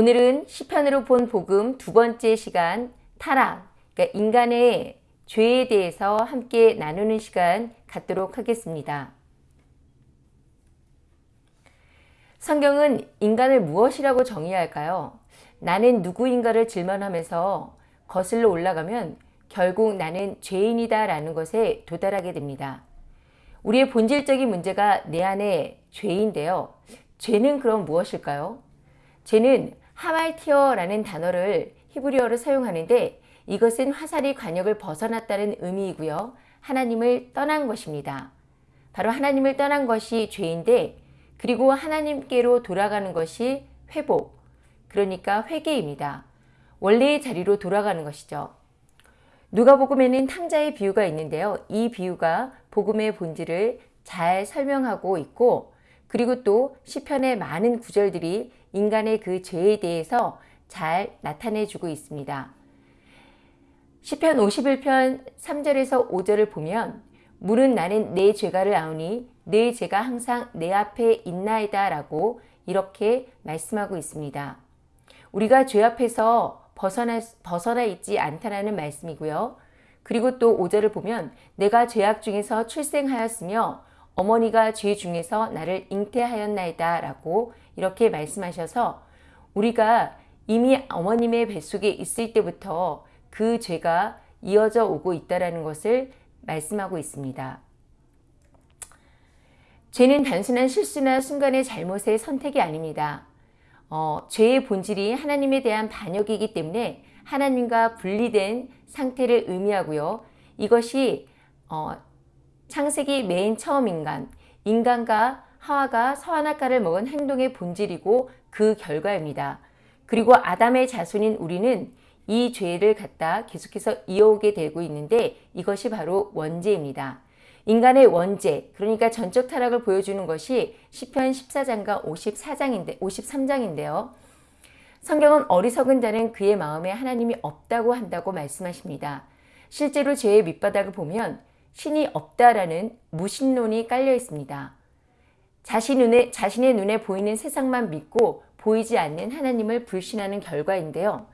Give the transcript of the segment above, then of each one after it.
오늘은 시편으로 본 복음 두 번째 시간 타락, 그러니까 인간의 죄에 대해서 함께 나누는 시간 갖도록 하겠습니다. 성경은 인간을 무엇이라고 정의할까요? 나는 누구인가를 질문하면서 거슬러 올라가면 결국 나는 죄인이다 라는 것에 도달하게 됩니다. 우리의 본질적인 문제가 내 안에 죄인데요. 죄는 그럼 무엇일까요? 죄는 하말티어라는 단어를 히브리어로 사용하는데 이것은 화살이 관역을 벗어났다는 의미이고요. 하나님을 떠난 것입니다. 바로 하나님을 떠난 것이 죄인데 그리고 하나님께로 돌아가는 것이 회복, 그러니까 회개입니다. 원래의 자리로 돌아가는 것이죠. 누가복음에는 탕자의 비유가 있는데요. 이 비유가 복음의 본질을 잘 설명하고 있고 그리고 또 시편의 많은 구절들이 인간의 그 죄에 대해서 잘 나타내 주고 있습니다. 시편 51편 3절에서 5절을 보면 물은 나는 내 죄가를 아오니 내 죄가 항상 내 앞에 있나이다 라고 이렇게 말씀하고 있습니다. 우리가 죄 앞에서 벗어나, 벗어나 있지 않다라는 말씀이고요. 그리고 또 5절을 보면 내가 죄악 중에서 출생하였으며 어머니가 죄 중에서 나를 잉태하였나이다 라고 이렇게 말씀하셔서 우리가 이미 어머님의 뱃속에 있을 때부터 그 죄가 이어져 오고 있다는 것을 말씀하고 있습니다. 죄는 단순한 실수나 순간의 잘못의 선택이 아닙니다. 어, 죄의 본질이 하나님에 대한 반역이기 때문에 하나님과 분리된 상태를 의미하고요. 이것이 어, 창세기 맨 처음 인간, 인간과 하와가 서하나가를 먹은 행동의 본질이고 그 결과입니다. 그리고 아담의 자손인 우리는 이 죄를 갖다 계속해서 이어오게 되고 있는데 이것이 바로 원죄입니다. 인간의 원죄, 그러니까 전적 타락을 보여주는 것이 시편 14장과 54장인데, 53장인데요. 성경은 어리석은 자는 그의 마음에 하나님이 없다고 한다고 말씀하십니다. 실제로 죄의 밑바닥을 보면 신이 없다라는 무신론이 깔려 있습니다. 자신 눈에, 자신의 눈에 보이는 세상만 믿고 보이지 않는 하나님을 불신하는 결과인데요.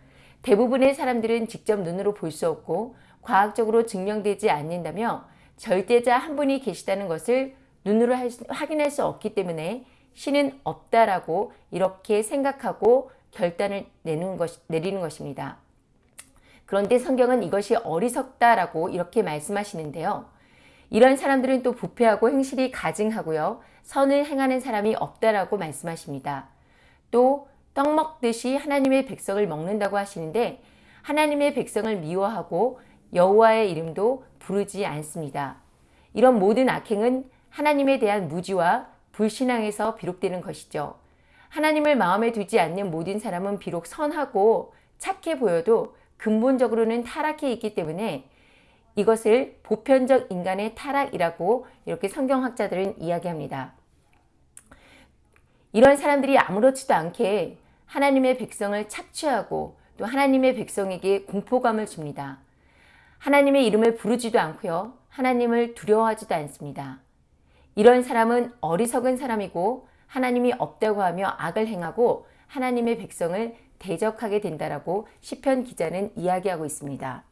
대부분의 사람들은 직접 눈으로 볼 수 없고 과학적으로 증명되지 않는다며 절대자 한 분이 계시다는 것을 눈으로 수, 확인할 수 없기 때문에 신은 없다라고 이렇게 생각하고 결단을 내는 것, 내리는 것입니다. 그런데 성경은 이것이 어리석다라고 이렇게 말씀하시는데요. 이런 사람들은 또 부패하고 행실이 가증하고요. 선을 행하는 사람이 없다라고 말씀하십니다. 또 떡 먹듯이 하나님의 백성을 먹는다고 하시는데 하나님의 백성을 미워하고 여호와의 이름도 부르지 않습니다. 이런 모든 악행은 하나님에 대한 무지와 불신앙에서 비롯되는 것이죠. 하나님을 마음에 두지 않는 모든 사람은 비록 선하고 착해 보여도 근본적으로는 타락해 있기 때문에 이것을 보편적 인간의 타락이라고 이렇게 성경학자들은 이야기합니다. 이런 사람들이 아무렇지도 않게 하나님의 백성을 착취하고 또 하나님의 백성에게 공포감을 줍니다. 하나님의 이름을 부르지도 않고요. 하나님을 두려워하지도 않습니다. 이런 사람은 어리석은 사람이고 하나님이 없다고 하며 악을 행하고 하나님의 백성을 대적하게 된다라고 시편 기자는 이야기하고 있습니다.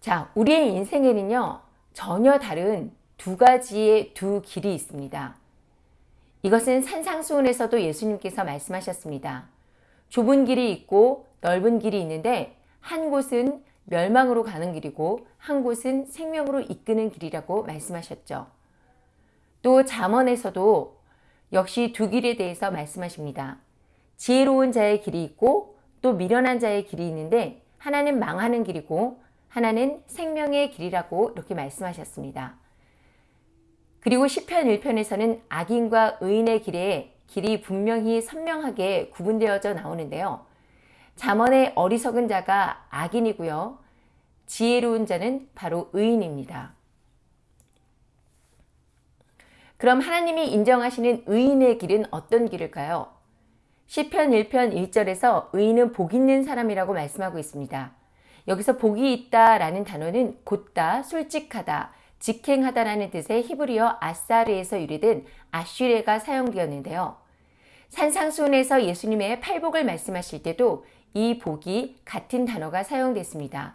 자, 우리의 인생에는요. 전혀 다른 두 가지의 두 길이 있습니다. 이것은 산상수훈에서도 예수님께서 말씀하셨습니다. 좁은 길이 있고 넓은 길이 있는데 한 곳은 멸망으로 가는 길이고 한 곳은 생명으로 이끄는 길이라고 말씀하셨죠. 또 잠언에서도 역시 두 길에 대해서 말씀하십니다. 지혜로운 자의 길이 있고 또 미련한 자의 길이 있는데 하나는 망하는 길이고 하나는 생명의 길이라고 이렇게 말씀하셨습니다. 그리고 시편 1편에서는 악인과 의인의 길에 길이 분명히 선명하게 구분되어져 나오는데요. 잠언의 어리석은 자가 악인이고요. 지혜로운 자는 바로 의인입니다. 그럼 하나님이 인정하시는 의인의 길은 어떤 길일까요? 시편 1편 1절에서 의인은 복 있는 사람이라고 말씀하고 있습니다. 여기서 복이 있다라는 단어는 곧다, 솔직하다, 직행하다라는 뜻의 히브리어 아사르에서 유래된 아슈레가 사용되었는데요. 산상수훈에서 예수님의 팔복을 말씀하실 때도 이 복이 같은 단어가 사용됐습니다.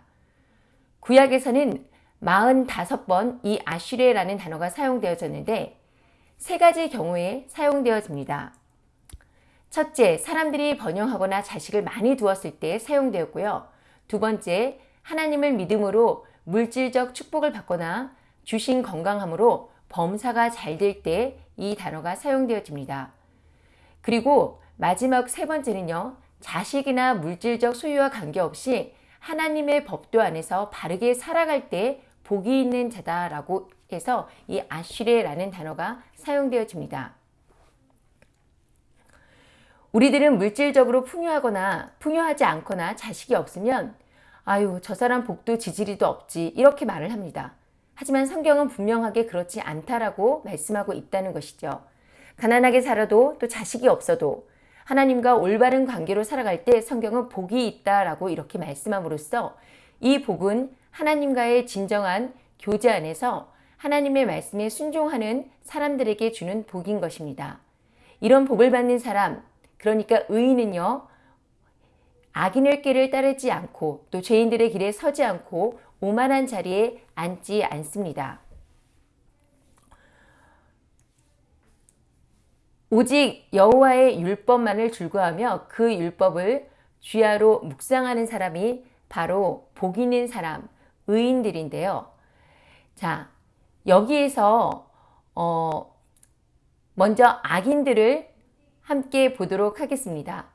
구약에서는 45번 이 아슈레라는 단어가 사용되어졌는데 세 가지 경우에 사용되어집니다. 첫째, 사람들이 번영하거나 자식을 많이 두었을 때 사용되었고요. 두 번째, 하나님을 믿음으로 물질적 축복을 받거나 주신 건강함으로 범사가 잘 될 때 이 단어가 사용되어집니다. 그리고 마지막 세 번째는요. 자식이나 물질적 소유와 관계없이 하나님의 법도 안에서 바르게 살아갈 때 복이 있는 자다라고 해서 이 아쉬레라는 단어가 사용되어집니다. 우리들은 물질적으로 풍요하거나 풍요하지 않거나 자식이 없으면 아유 저 사람 복도 지지리도 없지 이렇게 말을 합니다. 하지만 성경은 분명하게 그렇지 않다라고 말씀하고 있다는 것이죠. 가난하게 살아도 또 자식이 없어도 하나님과 올바른 관계로 살아갈 때 성경은 복이 있다라고 이렇게 말씀함으로써 이 복은 하나님과의 진정한 교제 안에서 하나님의 말씀에 순종하는 사람들에게 주는 복인 것입니다. 이런 복을 받는 사람, 그러니까 의인은요, 악인의 길을 따르지 않고 또 죄인들의 길에 서지 않고 오만한 자리에 앉지 않습니다. 오직 여호와의 율법만을 줄구하며 그 율법을 주야로 묵상하는 사람이 바로 복 있는 사람, 의인들인데요. 자, 여기에서 어 먼저 악인들을 함께 보도록 하겠습니다.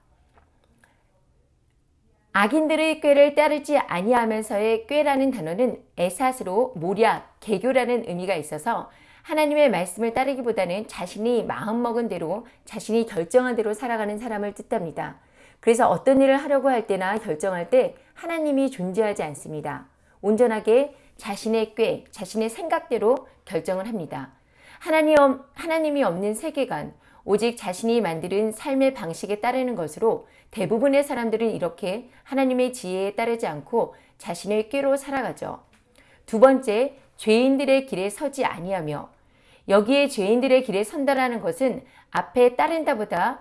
악인들의 꾀를 따르지 아니하면서의 꾀라는 단어는 에사스로 모략, 개교라는 의미가 있어서 하나님의 말씀을 따르기보다는 자신이 마음먹은 대로 자신이 결정한 대로 살아가는 사람을 뜻합니다. 그래서 어떤 일을 하려고 할 때나 결정할 때 하나님이 존재하지 않습니다. 온전하게 자신의 꾀, 자신의 생각대로 결정을 합니다. 하나님, 하나님이 없는 세계관, 오직 자신이 만드는 삶의 방식에 따르는 것으로 대부분의 사람들은 이렇게 하나님의 지혜에 따르지 않고 자신의 꾀로 살아가죠. 두 번째, 죄인들의 길에 서지 아니하며 여기에 죄인들의 길에 선다라는 것은 앞에 따른다보다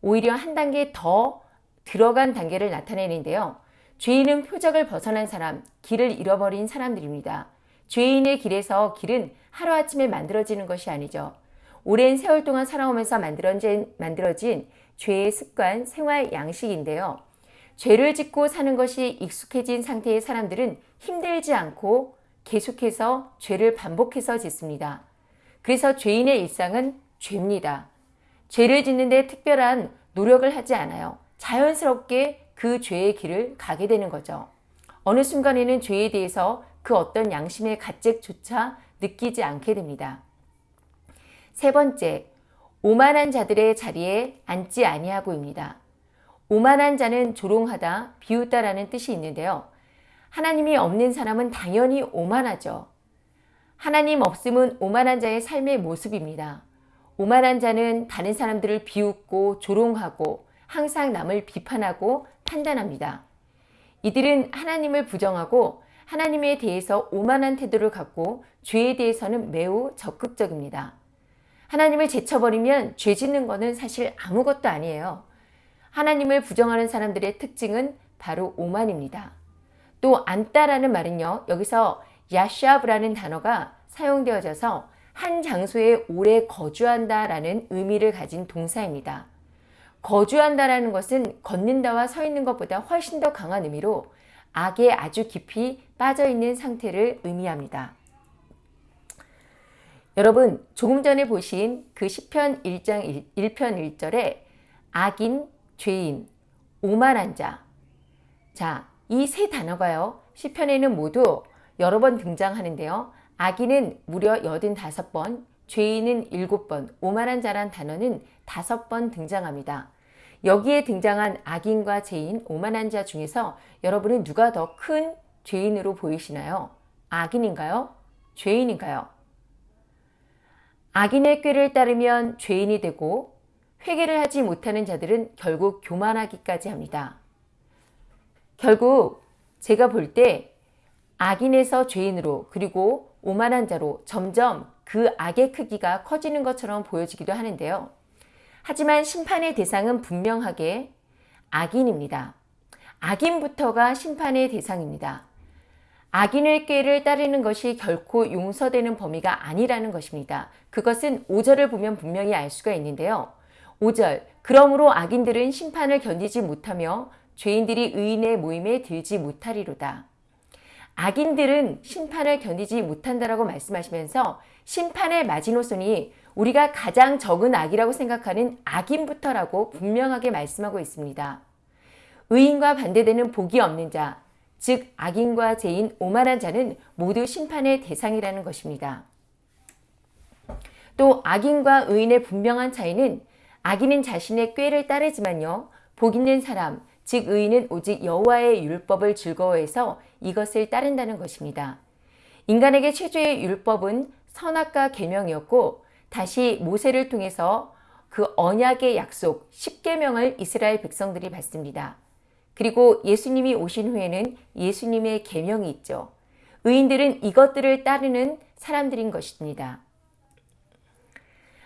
오히려 한 단계 더 들어간 단계를 나타내는데요. 죄인은 표적을 벗어난 사람, 길을 잃어버린 사람들입니다. 죄인의 길에서 길은 하루아침에 만들어지는 것이 아니죠. 오랜 세월 동안 살아오면서 만들어진, 만들어진 죄의 습관, 생활 양식인데요. 죄를 짓고 사는 것이 익숙해진 상태의 사람들은 힘들지 않고 계속해서 죄를 반복해서 짓습니다. 그래서 죄인의 일상은 죄입니다. 죄를 짓는데 특별한 노력을 하지 않아요. 자연스럽게 그 죄의 길을 가게 되는 거죠. 어느 순간에는 죄에 대해서 그 어떤 양심의 가책조차 느끼지 않게 됩니다. 세 번째, 오만한 자들의 자리에 앉지 아니하고입니다. 오만한 자는 조롱하다, 비웃다라는 뜻이 있는데요. 하나님이 없는 사람은 당연히 오만하죠. 하나님 없음은 오만한 자의 삶의 모습입니다. 오만한 자는 다른 사람들을 비웃고 조롱하고 항상 남을 비판하고 판단합니다. 이들은 하나님을 부정하고 하나님에 대해서 오만한 태도를 갖고 죄에 대해서는 매우 적극적입니다. 하나님을 제쳐버리면 죄 짓는 것은 사실 아무것도 아니에요. 하나님을 부정하는 사람들의 특징은 바로 오만입니다. 또 안따라는 말은요. 여기서 야샤브라는 단어가 사용되어져서 한 장소에 오래 거주한다 라는 의미를 가진 동사입니다. 거주한다 라는 것은 걷는다와 서 있는 것보다 훨씬 더 강한 의미로 악에 아주 깊이 빠져 있는 상태를 의미합니다. 여러분 조금 전에 보신 그 시편 1장 1, 편 1절에 악인, 죄인, 오만한 자. 자, 이 세 단어가요. 시편에는 모두 여러 번 등장하는데요. 악인은 무려 85번, 죄인은 7번, 오만한 자란 단어는 5번 등장합니다. 여기에 등장한 악인과 죄인, 오만한 자 중에서 여러분은 누가 더 큰 죄인으로 보이시나요? 악인인가요? 죄인인가요? 악인의 꾀를 따르면 죄인이 되고 회개를 하지 못하는 자들은 결국 교만하기까지 합니다. 결국 제가 볼 때 악인에서 죄인으로 그리고 오만한 자로 점점 그 악의 크기가 커지는 것처럼 보여지기도 하는데요. 하지만 심판의 대상은 분명하게 악인입니다. 악인부터가 심판의 대상입니다. 악인의 꾀를 따르는 것이 결코 용서되는 범위가 아니라는 것입니다. 그것은 5절을 보면 분명히 알 수가 있는데요. 5절 그러므로 악인들은 심판을 견디지 못하며 죄인들이 의인의 모임에 들지 못하리로다. 악인들은 심판을 견디지 못한다라고 말씀하시면서 심판의 마지노선이 우리가 가장 적은 악이라고 생각하는 악인부터라고 분명하게 말씀하고 있습니다. 의인과 반대되는 복이 없는 자, 즉 악인과 죄인 오만한 자는 모두 심판의 대상이라는 것입니다. 또 악인과 의인의 분명한 차이는 악인은 자신의 꾀를 따르지만요. 복 있는 사람, 즉 의인은 오직 여호와의 율법을 즐거워해서 이것을 따른다는 것입니다. 인간에게 최초의 율법은 선악과 계명이었고 다시 모세를 통해서 그 언약의 약속 10계명을 이스라엘 백성들이 받습니다. 그리고 예수님이 오신 후에는 예수님의 계명이 있죠. 의인들은 이것들을 따르는 사람들인 것입니다.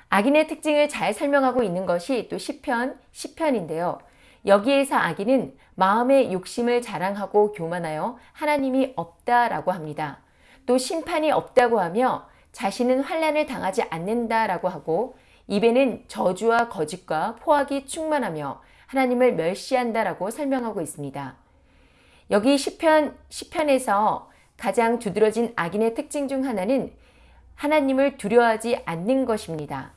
악인의 특징을 잘 설명하고 있는 것이 또 시편 10편인데요. 여기에서 악인은 마음의 욕심을 자랑하고 교만하여 하나님이 없다라고 합니다. 또 심판이 없다고 하며 자신은 환란을 당하지 않는다라고 하고 입에는 저주와 거짓과 포악이 충만하며 하나님을 멸시한다라고 설명하고 있습니다. 여기 시편 시편에서 가장 두드러진 악인의 특징 중 하나는 하나님을 두려워하지 않는 것입니다.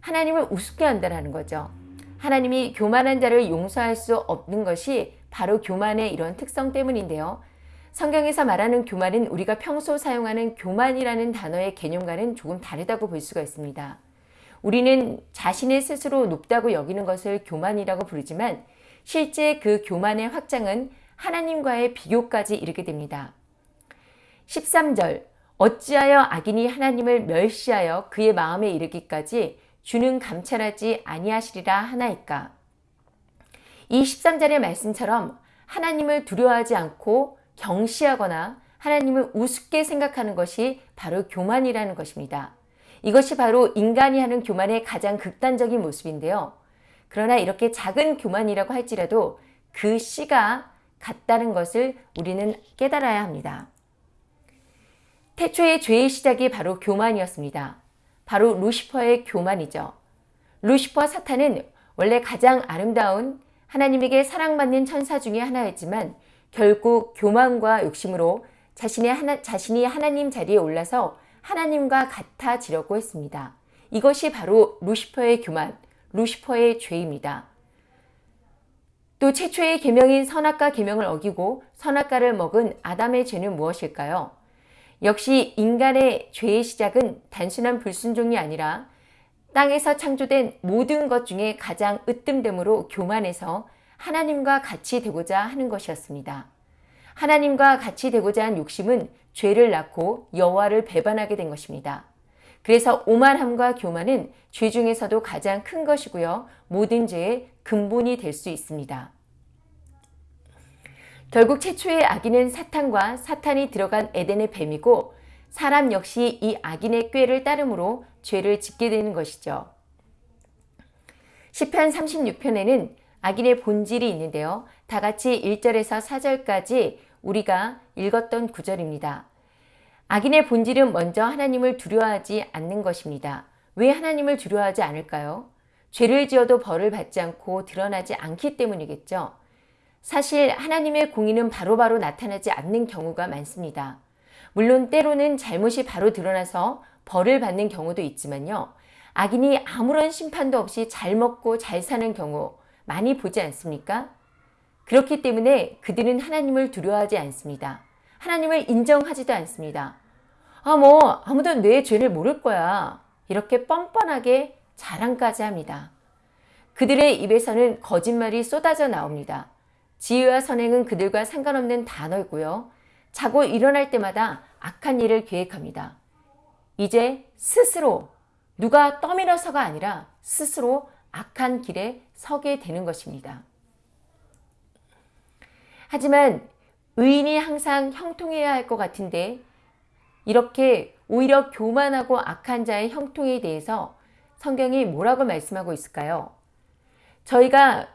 하나님을 우습게 한다는 거죠. 하나님이 교만한 자를 용서할 수 없는 것이 바로 교만의 이런 특성 때문인데요. 성경에서 말하는 교만은 우리가 평소 사용하는 교만이라는 단어의 개념과는 조금 다르다고 볼 수가 있습니다. 우리는 자신의 스스로 높다고 여기는 것을 교만이라고 부르지만 실제 그 교만의 확장은 하나님과의 비교까지 이르게 됩니다. 13절 어찌하여 악인이 하나님을 멸시하여 그의 마음에 이르기까지 주는 감찰하지 아니하시리라 하나이까. 이 13절의 말씀처럼 하나님을 두려워하지 않고 경시하거나 하나님을 우습게 생각하는 것이 바로 교만이라는 것입니다. 이것이 바로 인간이 하는 교만의 가장 극단적인 모습인데요. 그러나 이렇게 작은 교만이라고 할지라도 그 씨가 같다는 것을 우리는 깨달아야 합니다. 태초의 죄의 시작이 바로 교만이었습니다. 바로 루시퍼의 교만이죠. 루시퍼 사탄은 원래 가장 아름다운 하나님에게 사랑받는 천사 중의 하나였지만 결국 교만과 욕심으로 자신의 하나, 자신이 하나님 자리에 올라서 하나님과 같아지려고 했습니다. 이것이 바로 루시퍼의 교만, 루시퍼의 죄입니다. 또 최초의 계명인 선악과 계명을 어기고 선악과를 먹은 아담의 죄는 무엇일까요? 역시 인간의 죄의 시작은 단순한 불순종이 아니라 땅에서 창조된 모든 것 중에 가장 으뜸됨으로 교만해서 하나님과 같이 되고자 하는 것이었습니다. 하나님과 같이 되고자 한 욕심은 죄를 낳고 여호와를 배반하게 된 것입니다. 그래서 오만함과 교만은 죄 중에서도 가장 큰 것이고요. 모든 죄의 근본이 될 수 있습니다. 결국 최초의 악인은 사탄과 사탄이 들어간 에덴의 뱀이고 사람 역시 이 악인의 꾀를 따름으로 죄를 짓게 되는 것이죠. 시편 36편에는 악인의 본질이 있는데요. 다 같이 1절에서 4절까지 우리가 읽었던 구절입니다. 악인의 본질은 먼저 하나님을 두려워하지 않는 것입니다. 왜 하나님을 두려워하지 않을까요? 죄를 지어도 벌을 받지 않고 드러나지 않기 때문이겠죠. 사실 하나님의 공의는 바로바로 바로 나타나지 않는 경우가 많습니다. 물론 때로는 잘못이 바로 드러나서 벌을 받는 경우도 있지만요. 악인이 아무런 심판도 없이 잘 먹고 잘 사는 경우 많이 보지 않습니까? 그렇기 때문에 그들은 하나님을 두려워하지 않습니다. 하나님을 인정하지도 않습니다. 아, 뭐, 아무도 내 죄를 모를 거야. 이렇게 뻔뻔하게 자랑까지 합니다. 그들의 입에서는 거짓말이 쏟아져 나옵니다. 지혜와 선행은 그들과 상관없는 단어이고요. 자고 일어날 때마다 악한 일을 계획합니다. 이제 스스로 누가 떠밀어서가 아니라 스스로 악한 길에 서게 되는 것입니다. 하지만 의인이 항상 형통해야 할 것 같은데 이렇게 오히려 교만하고 악한 자의 형통에 대해서 성경이 뭐라고 말씀하고 있을까요? 저희가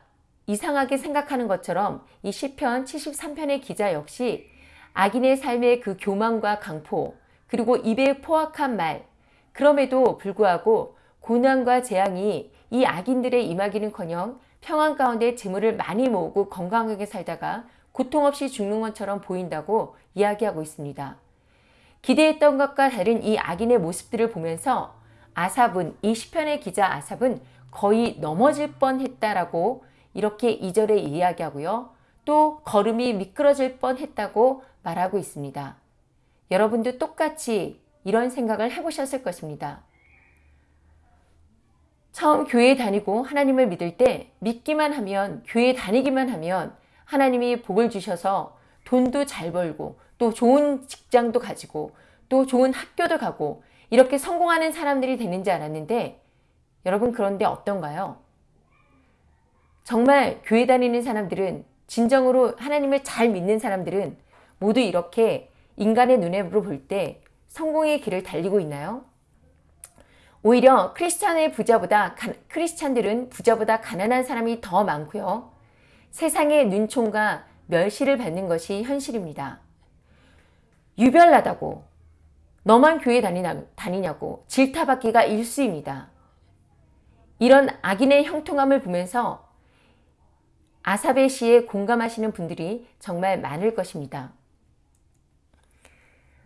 이상하게 생각하는 것처럼 이 시편 73편의 기자 역시 악인의 삶의 그 교만과 강포 그리고 입에 포악한 말 그럼에도 불구하고 고난과 재앙이 이 악인들의 임하기는커녕 평안 가운데 재물을 많이 모으고 건강하게 살다가 고통 없이 죽는 것처럼 보인다고 이야기하고 있습니다. 기대했던 것과 다른 이 악인의 모습들을 보면서 아삽은 이 시편의 기자 아삽은 거의 넘어질 뻔했다라고 이렇게 이절에 이야기하고요. 또 걸음이 미끄러질 뻔했다고 말하고 있습니다. 여러분도 똑같이 이런 생각을 해보셨을 것입니다. 처음 교회 다니고 하나님을 믿을 때 믿기만 하면 교회 다니기만 하면 하나님이 복을 주셔서 돈도 잘 벌고 또 좋은 직장도 가지고 또 좋은 학교도 가고 이렇게 성공하는 사람들이 되는지 알았는데 여러분 그런데 어떤가요? 정말 교회 다니는 사람들은 진정으로 하나님을 잘 믿는 사람들은 모두 이렇게 인간의 눈으로 볼 때 성공의 길을 달리고 있나요? 오히려 크리스찬의 부자보다 크리스찬들은 부자보다 가난한 사람이 더 많고요. 세상의 눈총과 멸시를 받는 것이 현실입니다. 유별나다고 너만 교회 다니냐, 다니냐고 질타받기가 일수입니다. 이런 악인의 형통함을 보면서 아사베 시에 공감하시는 분들이 정말 많을 것입니다.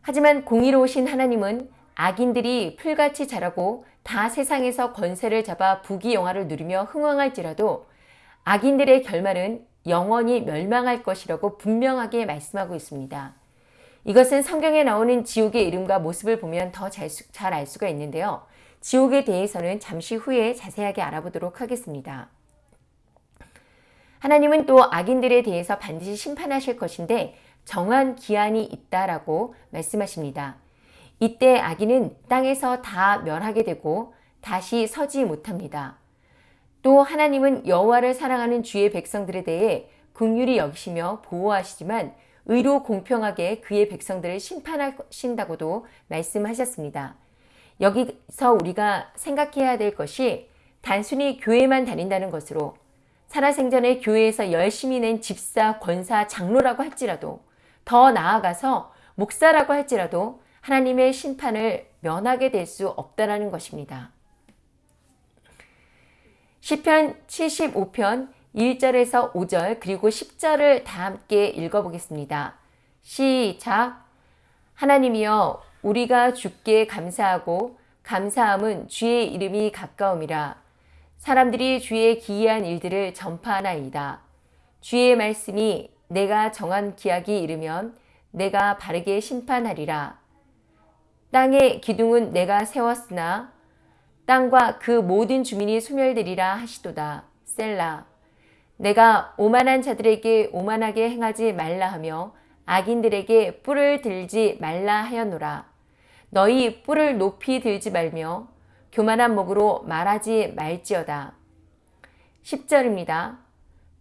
하지만 공의로우신 하나님은 악인들이 풀같이 자라고 다 세상에서 권세를 잡아 부귀영화를 누리며 흥왕할지라도 악인들의 결말은 영원히 멸망할 것이라고 분명하게 말씀하고 있습니다. 이것은 성경에 나오는 지옥의 이름과 모습을 보면 더 잘 알 수가 있는데요. 지옥에 대해서는 잠시 후에 자세하게 알아보도록 하겠습니다. 하나님은 또 악인들에 대해서 반드시 심판하실 것인데 정한 기한이 있다라고 말씀하십니다. 이때 악인은 땅에서 다 멸하게 되고 다시 서지 못합니다. 또 하나님은 여호와를 사랑하는 주의 백성들에 대해 긍휼히 여기시며 보호하시지만 의로 공평하게 그의 백성들을 심판하신다고도 말씀하셨습니다. 여기서 우리가 생각해야 될 것이 단순히 교회만 다닌다는 것으로 살아생전에 교회에서 열심히 낸 집사, 권사, 장로라고 할지라도 더 나아가서 목사라고 할지라도 하나님의 심판을 면하게 될 수 없다라는 것입니다. 시편 75편 1절에서 5절 그리고 10절을 다 함께 읽어보겠습니다. 시작 하나님이여 우리가 주께 감사하고 감사함은 주의 이름이 가까움이라 사람들이 주의 기이한 일들을 전파하나이다. 주의 말씀이 내가 정한 기약이 이르면 내가 바르게 심판하리라. 땅의 기둥은 내가 세웠으나 땅과 그 모든 주민이 소멸되리라 하시도다. 셀라. 내가 오만한 자들에게 오만하게 행하지 말라 하며 악인들에게 뿔을 들지 말라 하였노라. 너희 뿔을 높이 들지 말며 교만한 목으로 말하지 말지어다. 10절입니다.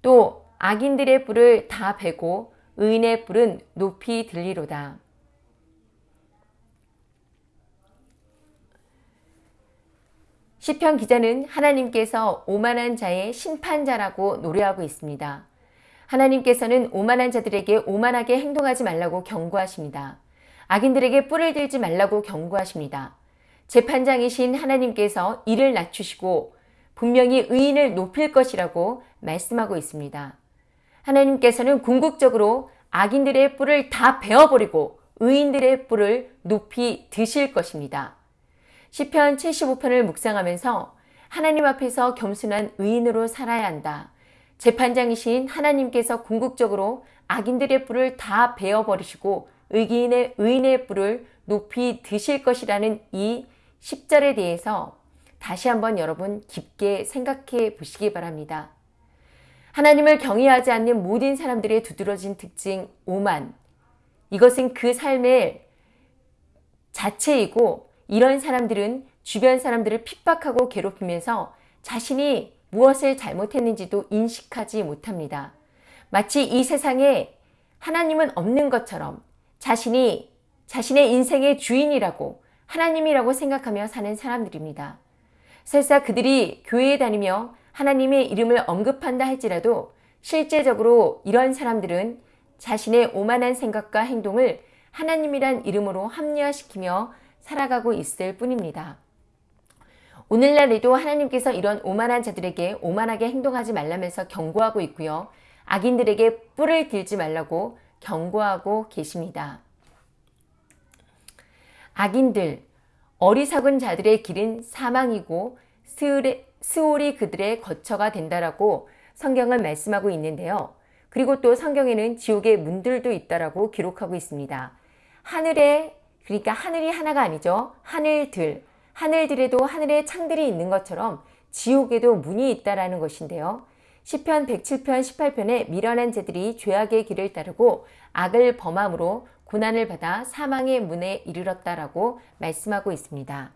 또 악인들의 뿔을 다 베고 의인의 뿔은 높이 들리로다. 시편 기자는 하나님께서 오만한 자의 심판자라고 노래하고 있습니다. 하나님께서는 오만한 자들에게 오만하게 행동하지 말라고 경고하십니다. 악인들에게 뿔을 들지 말라고 경고하십니다. 재판장이신 하나님께서 이를 낮추시고 분명히 의인을 높일 것이라고 말씀하고 있습니다. 하나님께서는 궁극적으로 악인들의 뿔을 다 베어버리고 의인들의 뿔을 높이 드실 것입니다. 시편 75편을 묵상하면서 하나님 앞에서 겸손한 의인으로 살아야 한다. 재판장이신 하나님께서 궁극적으로 악인들의 뿔을 다 베어버리시고 의인의, 의인의 뿔을 높이 드실 것이라는 이 10절에 대해서 다시 한번 여러분 깊게 생각해 보시기 바랍니다. 하나님을 경외하지 않는 모든 사람들의 두드러진 특징 오만. 이것은 그 삶의 자체이고 이런 사람들은 주변 사람들을 핍박하고 괴롭히면서 자신이 무엇을 잘못했는지도 인식하지 못합니다. 마치 이 세상에 하나님은 없는 것처럼 자신이 자신의 인생의 주인이라고 하나님이라고 생각하며 사는 사람들입니다. 설사 그들이 교회에 다니며 하나님의 이름을 언급한다 할지라도 실제적으로 이런 사람들은 자신의 오만한 생각과 행동을 하나님이란 이름으로 합리화시키며 살아가고 있을 뿐입니다. 오늘날에도 하나님께서 이런 오만한 자들에게 오만하게 행동하지 말라면서 경고하고 있고요. 악인들에게 뿔을 들지 말라고 경고하고 계십니다. 악인들, 어리석은 자들의 길은 사망이고 스올이 그들의 거처가 된다라고 성경은 말씀하고 있는데요. 그리고 또 성경에는 지옥의 문들도 있다라고 기록하고 있습니다. 하늘에 그러니까 하늘이 하나가 아니죠. 하늘들, 하늘들에도 하늘에 창들이 있는 것처럼 지옥에도 문이 있다라는 것인데요. 시편 107편 18편에 미련한 자들이 죄악의 길을 따르고 악을 범함으로 고난을 받아 사망의 문에 이르렀다라고 말씀하고 있습니다.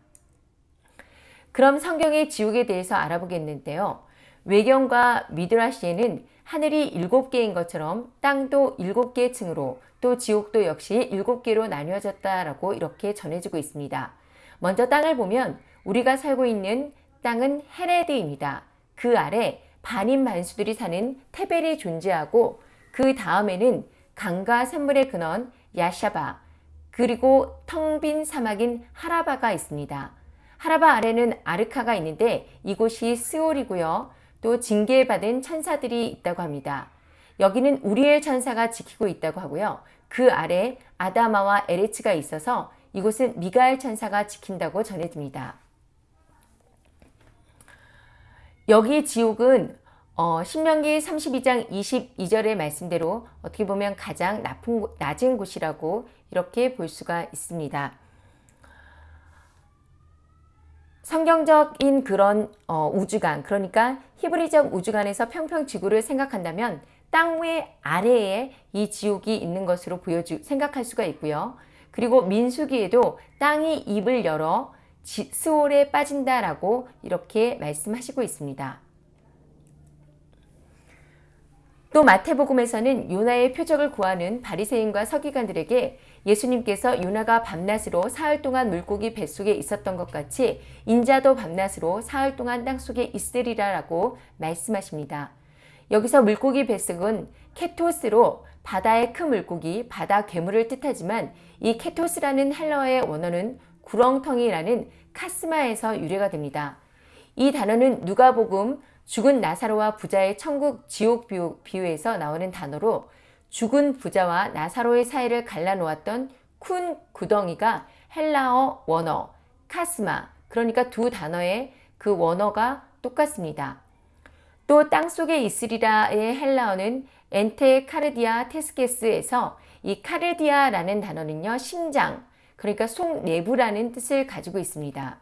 그럼 성경의 지옥에 대해서 알아보겠는데요. 외경과 미드라시에는 하늘이 일곱 개인 것처럼 땅도 일곱 개 층으로 또 지옥도 역시 일곱 개로 나뉘어졌다라고 이렇게 전해지고 있습니다. 먼저 땅을 보면 우리가 살고 있는 땅은 헤레드입니다. 그 아래 반인 반수들이 사는 테벨이 존재하고 그 다음에는 강과 샘물의 근원 야샤바 그리고 텅 빈 사막인 하라바가 있습니다. 하라바 아래는 아르카가 있는데 이곳이 스올이고요. 또 징계받은 천사들이 있다고 합니다. 여기는 우리엘 천사가 지키고 있다고 하고요. 그 아래 아다마와 에레츠가 있어서 이곳은 미가엘 천사가 지킨다고 전해집니다. 여기 지옥은 어, 신명기 32장 22절의 말씀대로 어떻게 보면 가장 나쁜, 낮은 곳이라고 이렇게 볼 수가 있습니다. 성경적인 그런 어, 우주관 그러니까 히브리적 우주관에서 평평 지구를 생각한다면 땅 위 아래에 이 지옥이 있는 것으로 보여주 생각할 수가 있고요. 그리고 민수기에도 땅이 입을 열어 지, 스올에 빠진다라고 이렇게 말씀하시고 있습니다. 또 마태복음에서는 요나의 표적을 구하는 바리새인과 서기관들에게 예수님께서 요나가 밤낮으로 사흘 동안 물고기 뱃속에 있었던 것 같이 인자도 밤낮으로 사흘 동안 땅속에 있으리라 라고 말씀하십니다. 여기서 물고기 뱃속은 케토스로 바다의 큰 물고기, 바다 괴물을 뜻하지만 이 케토스라는 헬러의 원어는 구렁텅이라는 카스마에서 유래가 됩니다. 이 단어는 누가복음 죽은 나사로와 부자의 천국 지옥 비유에서 나오는 단어로 죽은 부자와 나사로의 사이를 갈라놓았던 큰 구덩이가 헬라어 원어 χάσμα 그러니까 두 단어의 그 원어가 똑같습니다. 또 땅속에 있으리라의 헬라어는 ἐν τῇ καρδίᾳ τῆς γῆς에서 이 καρδία라는 단어는요 심장 그러니까 속 내부라는 뜻을 가지고 있습니다.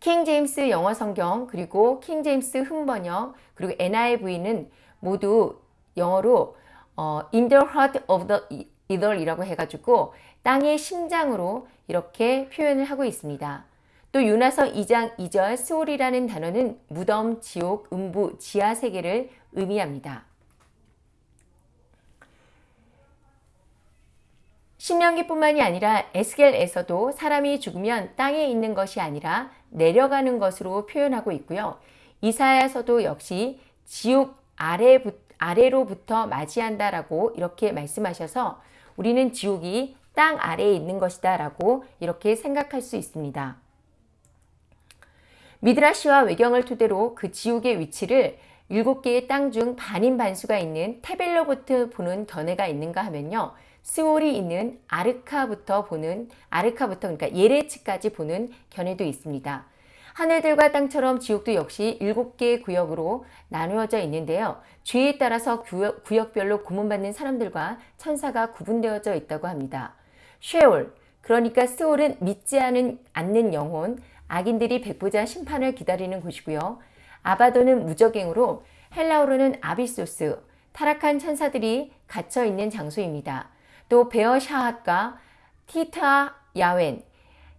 킹 제임스 영어 성경 그리고 킹 제임스 흠정역 그리고 NIV는 모두 영어로 어, in the heart of the earth이라고 해가지고 땅의 심장으로 이렇게 표현을 하고 있습니다. 또 유나서 2장 2절 스올이라는 단어는 무덤, 지옥, 음부, 지하 세계를 의미합니다. 신명기뿐만이 아니라 에스겔에서도 사람이 죽으면 땅에 있는 것이 아니라 내려가는 것으로 표현하고 있고요. 이사야서도 역시 지옥 아래 아래로부터 맞이한다라고 이렇게 말씀하셔서 우리는 지옥이 땅 아래에 있는 것이다 라고 이렇게 생각할 수 있습니다. 미드라시와 외경을 토대로 그 지옥의 위치를 일곱 개의 땅 중 반인 반수가 있는 테벨로부터 보는 견해가 있는가 하면요. 스올이 있는 아르카부터 보는 아르카부터 그러니까 예레츠까지 보는 견해도 있습니다. 하늘들과 땅처럼 지옥도 역시 일곱 개의 구역으로 나누어져 있는데요. 죄에 따라서 구역, 구역별로 구문받는 사람들과 천사가 구분되어져 있다고 합니다. 쉐올, 그러니까 스올은 믿지 않은, 않는 영혼, 악인들이 백보자 심판을 기다리는 곳이고요. 아바도는 무적행으로 헬라어로는 아비소스, 타락한 천사들이 갇혀 있는 장소입니다. 또 베어샤핫과 טיט היון,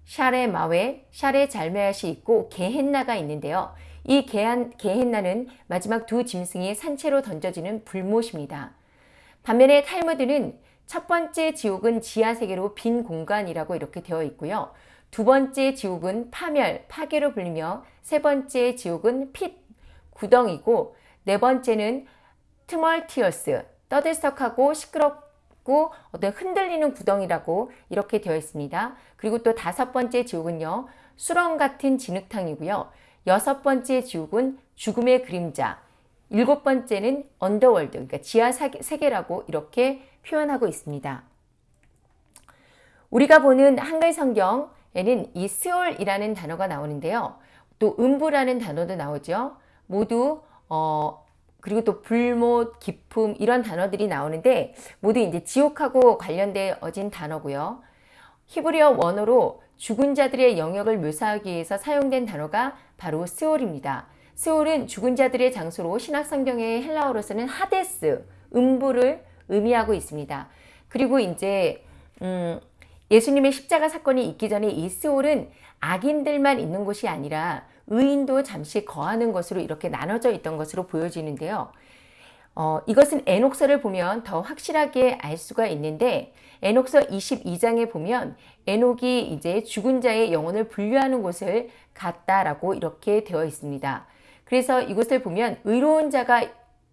שערי מוות, שערי צלמוות이 있고 게헨나가 있는데요. 이 게한, 게헨나는 마지막 두 짐승이 산채로 던져지는 불못입니다. 반면에 탈무드는 첫 번째 지옥은 지하세계로 빈 공간이라고 이렇게 되어 있고요. 두 번째 지옥은 파멸, 파괴로 불리며 세 번째 지옥은 pit, 구덩이고 네 번째는 tumultuous, 떠들썩하고 시끄럽고 어떤 흔들리는 구덩이라고 이렇게 되어 있습니다. 그리고 또 다섯 번째 지옥은요. 수렁 같은 진흙탕이고요. 여섯 번째 지옥은 죽음의 그림자, 일곱 번째는 underworld, 그러니까 지하 세계라고 이렇게 표현하고 있습니다. 우리가 보는 한글 성경에는 이 스올이라는 단어가 나오는데요. 또 음부라는 단어도 나오죠. 모두 어 그리고 또 불못, 기품 이런 단어들이 나오는데 모두 이제 지옥하고 관련되어진 단어고요. 히브리어 원어로 죽은 자들의 영역을 묘사하기 위해서 사용된 단어가 바로 스올입니다. 스올은 죽은 자들의 장소로 신약 성경의 헬라어로서는 하데스, 음부를 의미하고 있습니다. 그리고 이제 음, 예수님의 십자가 사건이 있기 전에 이 스올은 악인들만 있는 곳이 아니라 의인도 잠시 거하는 것으로 이렇게 나눠져 있던 것으로 보여지는데요. 어, 이것은 에녹서를 보면 더 확실하게 알 수가 있는데 에녹서 22장에 보면 에녹이 이제 죽은 자의 영혼을 분류하는 곳을 갔다라고 이렇게 되어 있습니다. 그래서 이곳을 보면 의로운 자가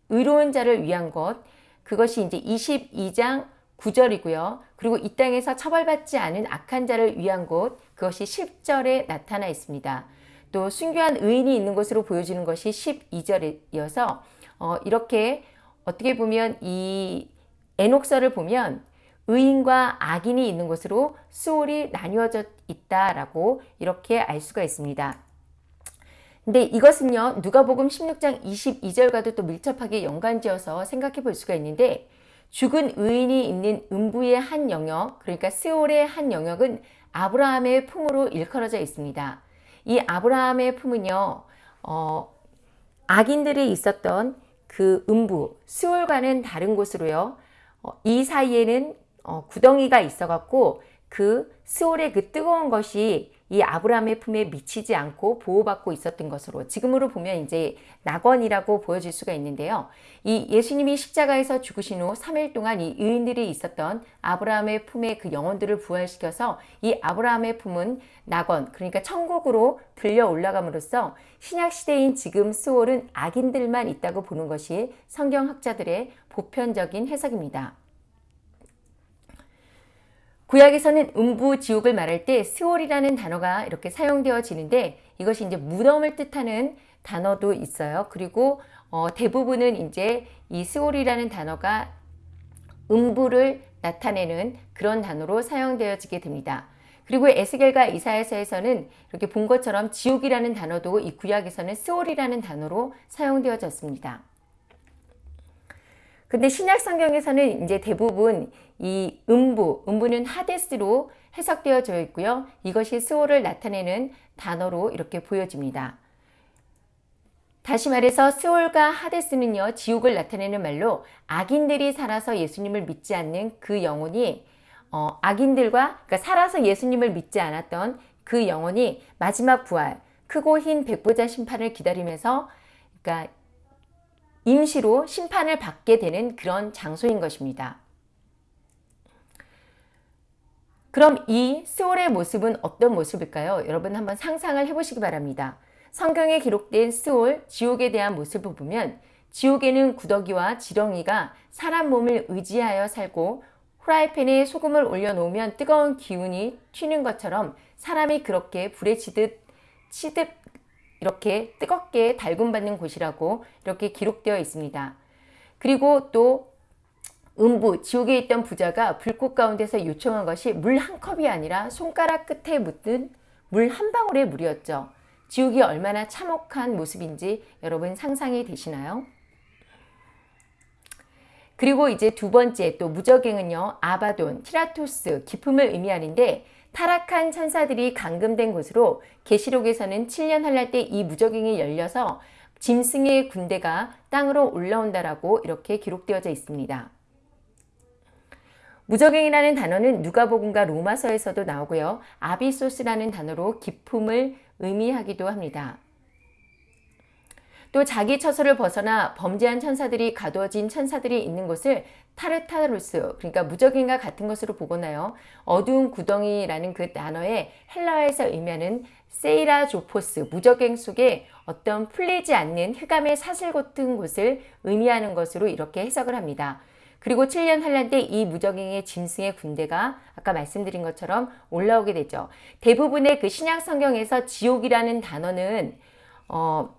의로운 자를 위한 것 그것이 이제 22장 9절이고요. 그리고 이 땅에서 처벌받지 않은 악한 자를 위한 곳 그것이 10절에 나타나 있습니다. 또 순교한 의인이 있는 곳으로 보여지는 것이 12절이어서 어, 이렇게 어떻게 보면 이 에녹서를 보면 의인과 악인이 있는 곳으로 수월이 나뉘어져 있다라고 이렇게 알 수가 있습니다. 근데 이것은요 누가복음 16장 22절과도 또 밀접하게 연관지어서 생각해 볼 수가 있는데 죽은 의인이 있는 음부의 한 영역 그러니까 스올의 한 영역은 아브라함의 품으로 일컬어져 있습니다. 이 아브라함의 품은요 어, 악인들이 있었던 그 음부 스올과는 다른 곳으로요 어, 이 사이에는 어, 구덩이가 있어갖고 그 스올의 그 뜨거운 것이 이 아브라함의 품에 미치지 않고 보호받고 있었던 것으로 지금으로 보면 이제 낙원이라고 보여질 수가 있는데요. 이 예수님이 십자가에서 죽으신 후 3일 동안 이 의인들이 있었던 아브라함의 품에 그 영혼들을 부활시켜서 이 아브라함의 품은 낙원 그러니까 천국으로 들려 올라감으로써 신약 시대인 지금 스올은 악인들만 있다고 보는 것이 성경학자들의 보편적인 해석입니다. 구약에서는 음부 지옥을 말할 때 스올이라는 단어가 이렇게 사용되어지는데 이것이 이제 무덤을 뜻하는 단어도 있어요. 그리고 어, 대부분은 이제 이 스올이라는 단어가 음부를 나타내는 그런 단어로 사용되어지게 됩니다. 그리고 에스겔과 이사야서에서는 이렇게 본 것처럼 지옥이라는 단어도 이 구약에서는 스올이라는 단어로 사용되어졌습니다. 근데 신약 성경에서는 이제 대부분 이 음부, 음부는 하데스로 해석되어져 있고요. 이것이 스올을 나타내는 단어로 이렇게 보여집니다. 다시 말해서 스올과 하데스는요. 지옥을 나타내는 말로 악인들이 살아서 예수님을 믿지 않는 그 영혼이 어, 악인들과 그러니까 살아서 예수님을 믿지 않았던 그 영혼이 마지막 부활, 크고 흰 백보자 심판을 기다리면서 그러니까 임시로 심판을 받게 되는 그런 장소인 것입니다. 그럼 이 스올의 모습은 어떤 모습일까요? 여러분 한번 상상을 해보시기 바랍니다. 성경에 기록된 스올, 지옥에 대한 모습을 보면 지옥에는 구더기와 지렁이가 사람 몸을 의지하여 살고 후라이팬에 소금을 올려놓으면 뜨거운 기운이 튀는 것처럼 사람이 그렇게 불에 치듯 치듯 이렇게 뜨겁게 달군받는 곳이라고 이렇게 기록되어 있습니다. 그리고 또 음부, 지옥에 있던 부자가 불꽃 가운데서 요청한 것이 물 한 컵이 아니라 손가락 끝에 묻은 물 한 방울의 물이었죠. 지옥이 얼마나 참혹한 모습인지 여러분 상상이 되시나요? 그리고 이제 두 번째 또 무적행은요. 아바돈, 티라토스, 기품을 의미하는데 타락한 천사들이 감금된 곳으로 계시록에서는 7년 할날 때 이 무적행이 열려서 짐승의 군대가 땅으로 올라온다라고 이렇게 기록되어져 있습니다. 무적행이라는 단어는 누가복음과 로마서에서도 나오고요. 아비소스라는 단어로 기품을 의미하기도 합니다. 또 자기 처소를 벗어나 범죄한 천사들이 가두어진 천사들이 있는 곳을 타르타루스 그러니까 무저갱과 같은 것으로 보거나요. 어두운 구덩이라는 그 단어의 헬라어에서 의미하는 σειρά ζόφος 무저갱 속에 어떤 풀리지 않는 흑암의 사슬 같은 곳을 의미하는 것으로 이렇게 해석을 합니다. 그리고 7년 환란 때 이 무저갱의 짐승의 군대가 아까 말씀드린 것처럼 올라오게 되죠. 대부분의 그 신약 성경에서 지옥이라는 단어는 어,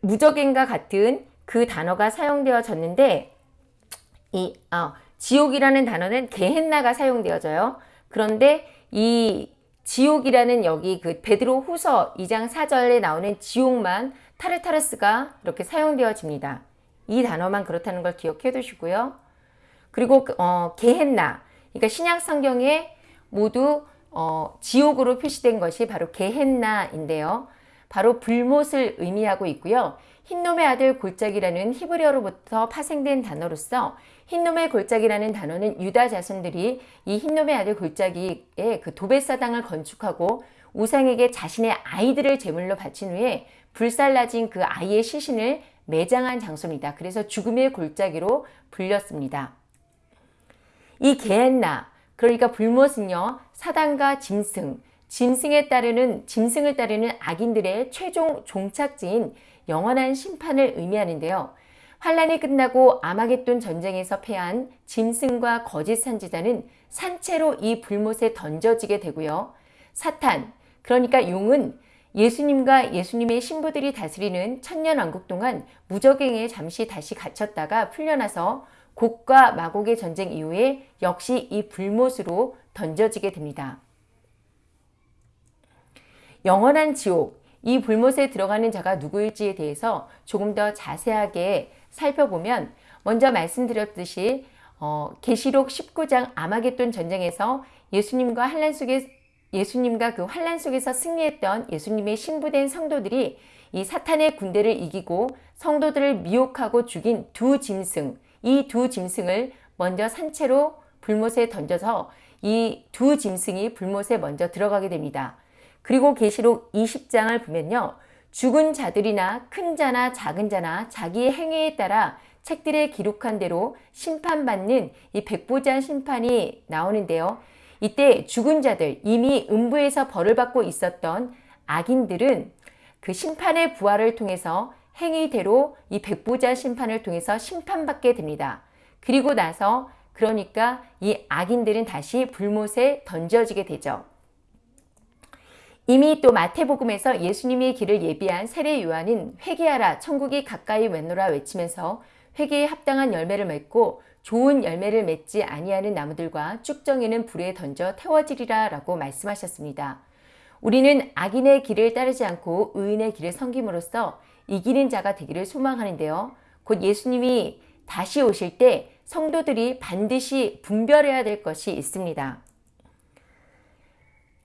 무적행과 같은 그 단어가 사용되어졌는데 이 아, 지옥이라는 단어는 게헨나가 사용되어져요. 그런데 이 지옥이라는 여기 그 베드로 후서 2장 4절에 나오는 지옥만 타르타르스가 이렇게 사용되어집니다. 이 단어만 그렇다는 걸 기억해 두시고요. 그리고 어, 게헨나 그러니까 신약 성경에 모두 어, 지옥으로 표시된 것이 바로 게헨나인데요. 바로 불못을 의미하고 있고요. 흰놈의 아들 골짜기라는 히브리어로부터 파생된 단어로서 흰놈의 골짜기라는 단어는 유다 자손들이 이 흰놈의 아들 골짜기에 그 도베사당을 건축하고 우상에게 자신의 아이들을 제물로 바친 후에 불살라진 그 아이의 시신을 매장한 장소입니다. 그래서 죽음의 골짜기로 불렸습니다. 이 게엔나 그러니까 불못은요 사단과 짐승 짐승에 따르는 짐승을 따르는 악인들의 최종 종착지인 영원한 심판을 의미하는데요. 환란이 끝나고 아마겟돈 전쟁에서 패한 짐승과 거짓 선지자는 산채로 이 불못에 던져지게 되고요. 사탄, 그러니까 용은 예수님과 예수님의 신부들이 다스리는 천년왕국 동안 무적행에 잠시 다시 갇혔다가 풀려나서 곡과 마곡의 전쟁 이후에 역시 이 불못으로 던져지게 됩니다. 영원한 지옥, 이 불못에 들어가는 자가 누구일지에 대해서 조금 더 자세하게 살펴보면 먼저 말씀드렸듯이 어, 계시록 19장 아마겟돈 전쟁에서 예수님과 환란 속에 예수님과 그 환란 속에서 승리했던 예수님의 신부된 성도들이 이 사탄의 군대를 이기고 성도들을 미혹하고 죽인 두 짐승, 이 두 짐승을 먼저 산채로 불못에 던져서 이 두 짐승이 불못에 먼저 들어가게 됩니다. 그리고 계시록 20장을 보면요. 죽은 자들이나 큰 자나 작은 자나 자기의 행위에 따라 책들에 기록한 대로 심판받는 이 백보자 심판이 나오는데요. 이때 죽은 자들, 이미 음부에서 벌을 받고 있었던 악인들은 그 심판의 부활을 통해서 행위대로 이 백보자 심판을 통해서 심판받게 됩니다. 그리고 나서 그러니까 이 악인들은 다시 불못에 던져지게 되죠. 이미 또 마태복음에서 예수님의 길을 예비한 세례 요한은 회개하라 천국이 가까이 왼노라 외치면서 회개에 합당한 열매를 맺고 좋은 열매를 맺지 아니하는 나무들과 쭉정이는 불에 던져 태워지리라 라고 말씀하셨습니다. 우리는 악인의 길을 따르지 않고 의인의 길을 섬김으로써 이기는 자가 되기를 소망하는데요. 곧 예수님이 다시 오실 때 성도들이 반드시 분별해야 될 것이 있습니다.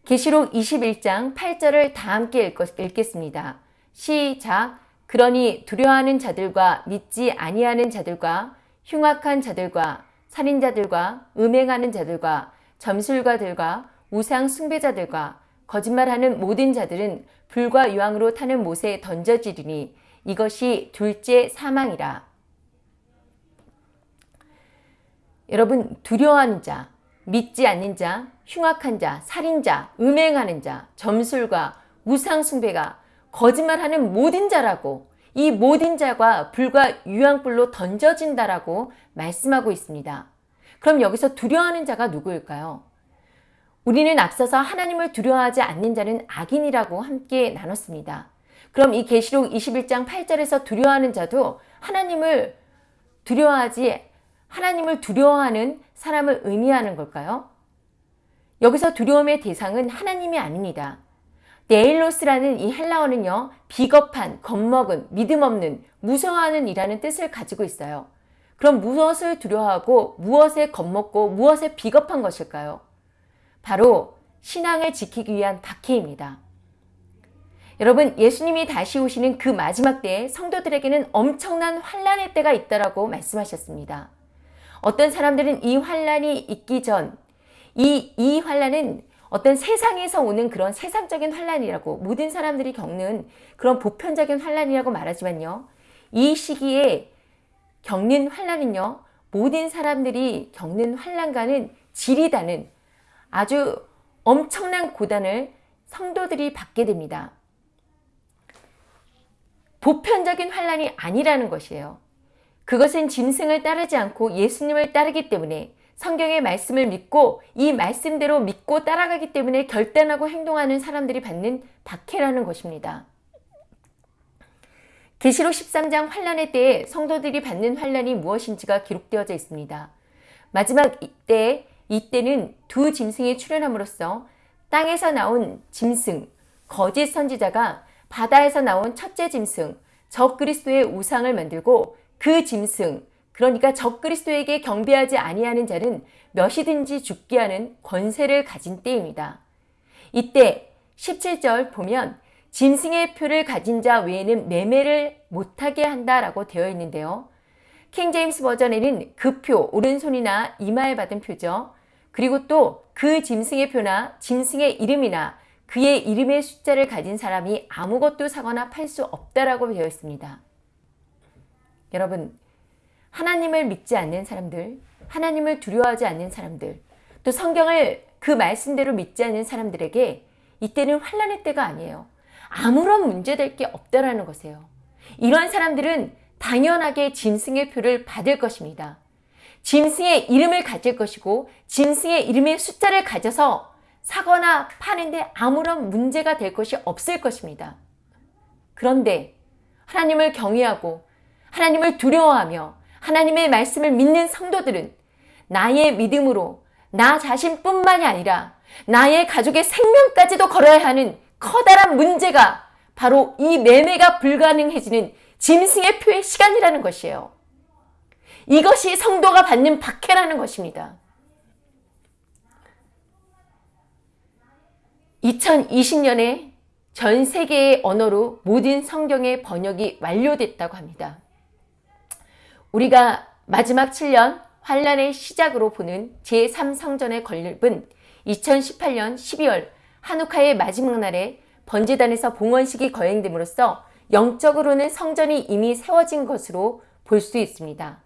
계시록 21장 8절을 다 함께 읽겠습니다. 시작 그러니 두려워하는 자들과 믿지 아니하는 자들과 흉악한 자들과 살인자들과 음행하는 자들과 점술가들과 우상 숭배자들과 거짓말하는 모든 자들은 불과 유황으로 타는 못에 던져지리니 이것이 둘째 사망이라. 여러분 두려워하는 자, 믿지 않는 자, 흉악한 자, 살인자, 음행하는 자, 점술과 우상숭배가 거짓말하는 모든 자라고 이 모든 자가 불과 유황불로 던져진다라고 말씀하고 있습니다. 그럼 여기서 두려워하는 자가 누구일까요? 우리는 앞서서 하나님을 두려워하지 않는 자는 악인이라고 함께 나눴습니다. 그럼 이 계시록 21장 8절에서 두려워하는 자도 하나님을 두려워하지 하나님을 두려워하는 사람을 의미하는 걸까요? 여기서 두려움의 대상은 하나님이 아닙니다. 네일로스라는 이 헬라어는요, 비겁한, 겁먹은, 믿음 없는, 무서워하는 이라는 뜻을 가지고 있어요. 그럼 무엇을 두려워하고 무엇에 겁먹고 무엇에 비겁한 것일까요? 바로 신앙을 지키기 위한 박해입니다. 여러분 예수님이 다시 오시는 그 마지막 때에 성도들에게는 엄청난 환란의 때가 있다라고 말씀하셨습니다. 어떤 사람들은 이 환란이 있기 전, 이, 이 환란은 어떤 세상에서 오는 그런 세상적인 환란이라고 모든 사람들이 겪는 그런 보편적인 환란이라고 말하지만요. 이 시기에 겪는 환란은요. 모든 사람들이 겪는 환란과는 지리다는 아주 엄청난 고단을 성도들이 받게 됩니다. 보편적인 환란이 아니라는 것이에요. 그것은 짐승을 따르지 않고 예수님을 따르기 때문에 성경의 말씀을 믿고 이 말씀대로 믿고 따라가기 때문에 결단하고 행동하는 사람들이 받는 박해라는 것입니다. 계시록 13장 환란의 때에 성도들이 받는 환란이 무엇인지가 기록되어져 있습니다. 마지막 이때 이때는 두 짐승이 출현함으로써 땅에서 나온 짐승 거짓 선지자가 바다에서 나온 첫째 짐승 적그리스도의 우상을 만들고 그 짐승 그러니까 적그리스도에게 경배하지 아니하는 자는 몇이든지 죽게 하는 권세를 가진 때입니다. 이때 17절 보면 짐승의 표를 가진 자 외에는 매매를 못하게 한다라고 되어 있는데요. 킹제임스 버전에는 그 표, 오른손이나 이마에 받은 표죠. 그리고 또 그 짐승의 표나 짐승의 이름이나 그의 이름의 숫자를 가진 사람이 아무것도 사거나 팔 수 없다라고 되어 있습니다. 여러분, 하나님을 믿지 않는 사람들, 하나님을 두려워하지 않는 사람들, 또 성경을 그 말씀대로 믿지 않는 사람들에게 이때는 환란의 때가 아니에요. 아무런 문제될 게 없다라는 것이에요. 이러한 사람들은 당연하게 짐승의 표를 받을 것입니다. 짐승의 이름을 가질 것이고 짐승의 이름의 숫자를 가져서 사거나 파는데 아무런 문제가 될 것이 없을 것입니다. 그런데 하나님을 경외하고 하나님을 두려워하며 하나님의 말씀을 믿는 성도들은 나의 믿음으로 나 자신뿐만이 아니라 나의 가족의 생명까지도 걸어야 하는 커다란 문제가 바로 이 매매가 불가능해지는 짐승의 표의 시간이라는 것이에요. 이것이 성도가 받는 박해라는 것입니다. 2020년에 전 세계의 언어로 모든 성경의 번역이 완료됐다고 합니다. 우리가 마지막 7년 환란의 시작으로 보는 제3성전의 건립은 2018년 12월 한우카의 마지막 날에 번제단에서 봉헌식이 거행됨으로써 영적으로는 성전이 이미 세워진 것으로 볼 수 있습니다.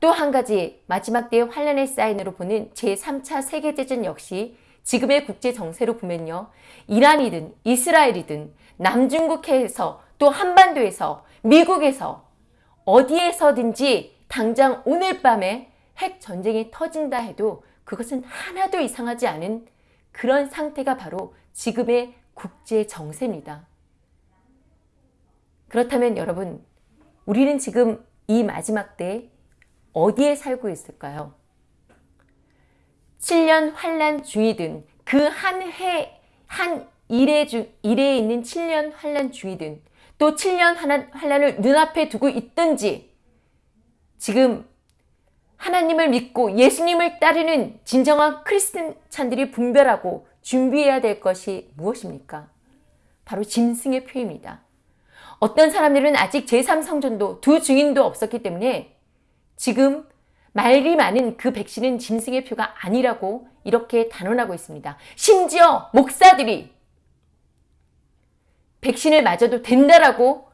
또 한 가지 마지막 때의 환란의 사인으로 보는 제3차 세계대전 역시 지금의 국제 정세로 보면요. 이란이든 이스라엘이든 남중국해에서 또 한반도에서 미국에서 어디에서든지 당장 오늘 밤에 핵 전쟁이 터진다 해도 그것은 하나도 이상하지 않은 그런 상태가 바로 지금의 국제 정세입니다. 그렇다면 여러분, 우리는 지금 이 마지막 때 어디에 살고 있을까요? 7년 환란 중이든 그 한 해, 한 일에, 주, 일에 있는 7년 환란 중이든 또 7년 환란을 눈앞에 두고 있든지 지금 하나님을 믿고 예수님을 따르는 진정한 크리스찬들이 분별하고 준비해야 될 것이 무엇입니까? 바로 짐승의 표입니다. 어떤 사람들은 아직 제3성전도 두 증인도 없었기 때문에 지금 말이 많은 그 백신은 짐승의 표가 아니라고 이렇게 단언하고 있습니다. 심지어 목사들이 백신을 맞아도 된다라고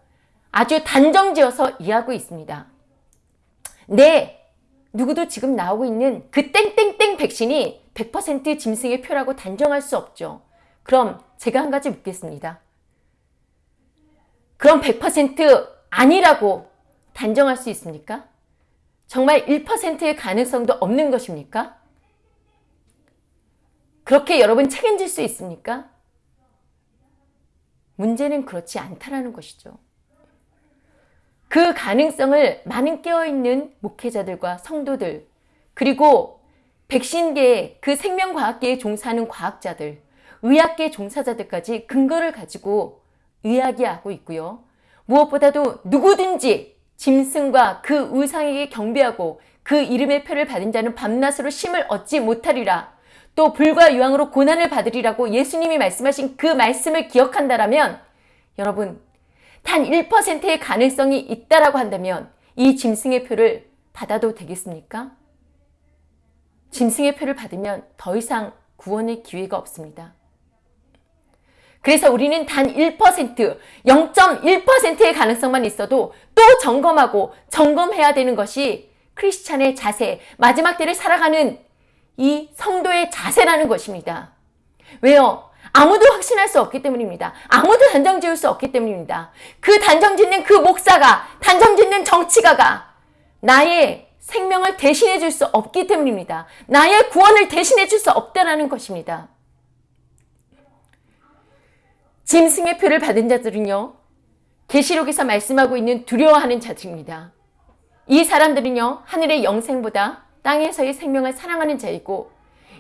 아주 단정지어서 이해하고 있습니다. 네, 누구도 지금 나오고 있는 그 땡땡땡 백신이 100% 짐승의 표라고 단정할 수 없죠. 그럼 제가 한 가지 묻겠습니다. 그럼 100% 아니라고 단정할 수 있습니까? 정말 1%의 가능성도 없는 것입니까? 그렇게 여러분 책임질 수 있습니까? 문제는 그렇지 않다라는 것이죠. 그 가능성을 많은 깨어있는 목회자들과 성도들 그리고 백신계 그 생명과학계에 종사하는 과학자들 의학계 종사자들까지 근거를 가지고 이야기하고 있고요. 무엇보다도 누구든지 짐승과 그 의상에게 경배하고 그 이름의 표를 받은 자는 밤낮으로 심을 얻지 못하리라. 또 불과 유황으로 고난을 받으리라고 예수님이 말씀하신 그 말씀을 기억한다라면 여러분 단 1%의 가능성이 있다라고 한다면 이 짐승의 표를 받아도 되겠습니까? 짐승의 표를 받으면 더 이상 구원의 기회가 없습니다. 그래서 우리는 단 1%, 0.1%의 가능성만 있어도 또 점검하고 점검해야 되는 것이 크리스찬의 자세, 마지막 때를 살아가는 이 성도의 자세라는 것입니다. 왜요? 아무도 확신할 수 없기 때문입니다. 아무도 단정 지을 수 없기 때문입니다. 그 단정 짓는 그 목사가, 단정 짓는 정치가가 나의 생명을 대신해 줄 수 없기 때문입니다. 나의 구원을 대신해 줄 수 없다라는 것입니다. 짐승의 표를 받은 자들은요. 계시록에서 말씀하고 있는 두려워하는 자들입니다. 이 사람들은요. 하늘의 영생보다 땅에서의 생명을 사랑하는 자이고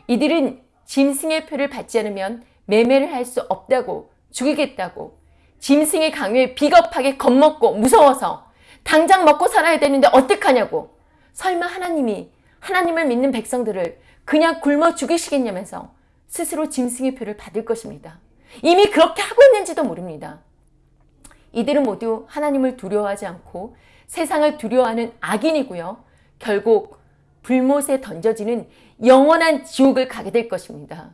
이들은 짐승의 표를 받지 않으면 매매를 할 수 없다고 죽이겠다고 짐승의 강요에 비겁하게 겁먹고 무서워서 당장 먹고 살아야 되는데 어떡하냐고 설마 하나님이 하나님을 믿는 백성들을 그냥 굶어 죽이시겠냐면서 스스로 짐승의 표를 받을 것입니다. 이미 그렇게 하고 있는지도 모릅니다. 이들은 모두 하나님을 두려워하지 않고 세상을 두려워하는 악인이고요. 결국 불못에 던져지는 영원한 지옥을 가게 될 것입니다.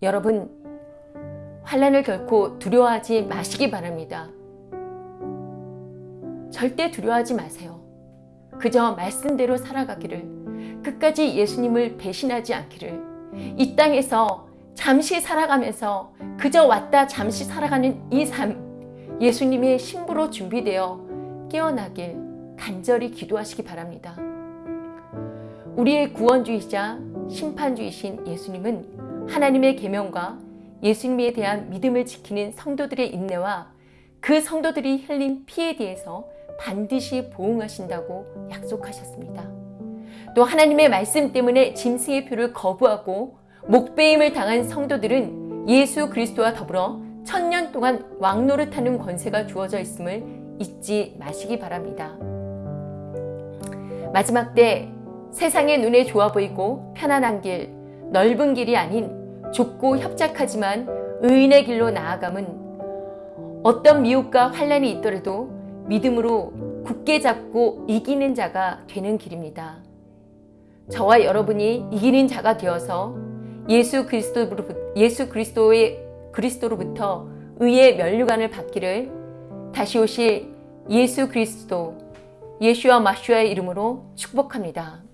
여러분, 환란을 결코 두려워하지 마시기 바랍니다. 절대 두려워하지 마세요. 그저 말씀대로 살아가기를, 끝까지 예수님을 배신하지 않기를, 이 땅에서 잠시 살아가면서 그저 왔다 잠시 살아가는 이 삶, 예수님의 신부로 준비되어 깨어나길 간절히 기도하시기 바랍니다. 우리의 구원주의자, 심판주이신 예수님은 하나님의 계명과 예수님에 대한 믿음을 지키는 성도들의 인내와 그 성도들이 흘린 피에 대해서 반드시 보응하신다고 약속하셨습니다. 또 하나님의 말씀 때문에 짐승의 표를 거부하고 목배임을 당한 성도들은 예수 그리스도와 더불어 천년 동안 왕노릇하는 권세가 주어져 있음을 잊지 마시기 바랍니다. 마지막 때 세상의 눈에 좋아 보이고 편안한 길, 넓은 길이 아닌 좁고 협착하지만 의인의 길로 나아감은 어떤 미혹과 환란이 있더라도 믿음으로 굳게 잡고 이기는 자가 되는 길입니다. 저와 여러분이 이기는 자가 되어서 예수 그리스도로부터 예수 그리스도의 그리스도로부터 의의 면류관을 받기를 다시 오실 예수 그리스도 예수와 마슈아의 이름으로 축복합니다.